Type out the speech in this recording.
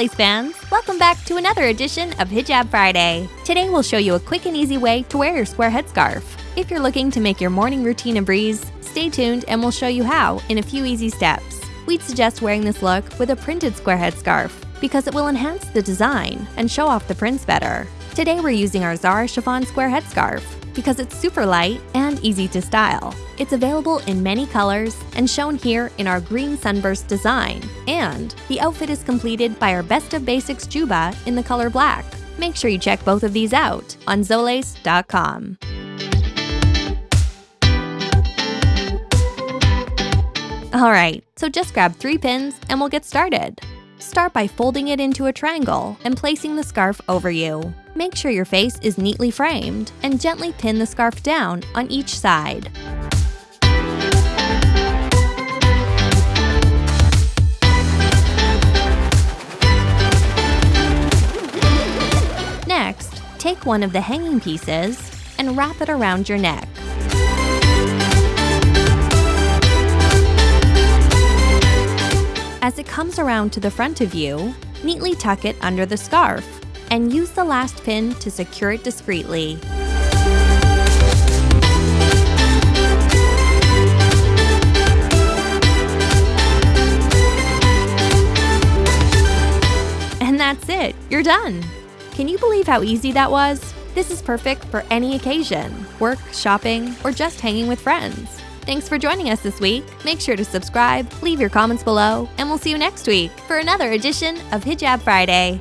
Zolace fans! Welcome back to another edition of Hijab Friday. Today we'll show you a quick and easy way to wear your square headscarf. If you're looking to make your morning routine a breeze, stay tuned and we'll show you how in a few easy steps. We'd suggest wearing this look with a printed square headscarf because it will enhance the design and show off the prints better. Today we're using our Zara chiffon square headscarf because it's super light and easy to style. It's available in many colors and shown here in our green sunburst design. And the outfit is completed by our Best of Basics Juba in the color black. Make sure you check both of these out on Zolace.com. Alright, so just grab three pins and we'll get started. Start by folding it into a triangle and placing the scarf over you. Make sure your face is neatly framed and gently pin the scarf down on each side. Next, take one of the hanging pieces and wrap it around your neck. As it comes around to the front of you, neatly tuck it under the scarf and use the last pin to secure it discreetly. And that's it, you're done! Can you believe how easy that was? This is perfect for any occasion work, shopping, or just hanging with friends. Thanks for joining us this week. Make sure to subscribe, leave your comments below, and we'll see you next week for another edition of Hijab Friday.